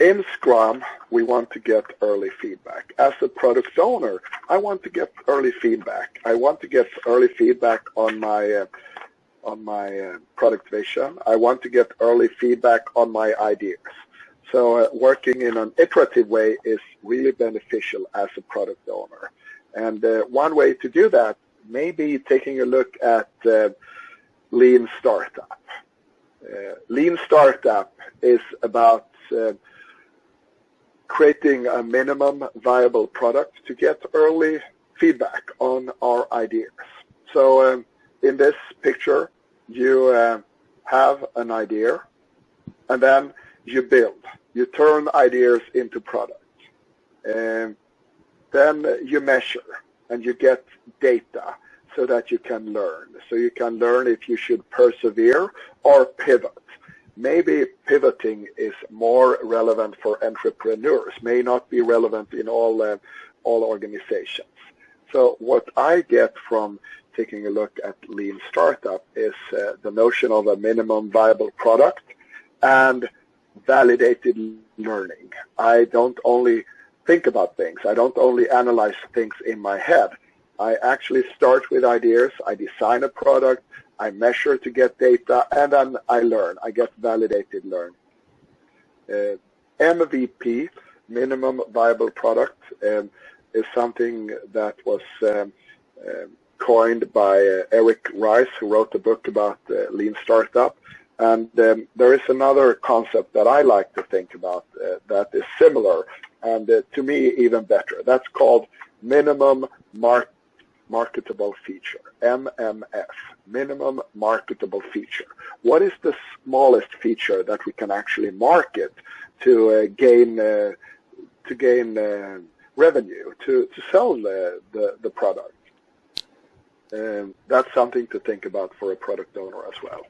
in Scrum, we want to get early feedback. As a product owner, I want to get early feedback. I want to get early feedback on my uh, on my uh, product vision. I want to get early feedback on my ideas. So uh, working in an iterative way is really beneficial as a product owner. And uh, one way to do that may be taking a look at uh, Lean Startup. Uh, Lean Startup is about creating a minimum viable product to get early feedback on our ideas. So um, in this picture, you uh, have an idea and then you build. You turn ideas into products. And then you measure and you get data so that you can learn. So you can learn if you should persevere or pivot. Maybe pivoting is more relevant for entrepreneurs, may not be relevant in all, uh, all organizations. So what I get from taking a look at Lean Startup is uh, the notion of a minimum viable product and validated learning. I don't only think about things. I don't only analyze things in my head. I actually start with ideas. I design a product. I measure to get data, and then I learn. I get validated learn. Uh, MVP, minimum viable product, um, is something that was um, uh, coined by uh, Eric Ries, who wrote a book about uh, lean startup. And um, there is another concept that I like to think about uh, that is similar, and uh, to me even better. That's called minimum mark marketable feature, MMF, minimum marketable feature. What is the smallest feature that we can actually market to uh, gain uh, to gain uh, revenue to to sell the the, the product? Um, that's something to think about for a product owner as well.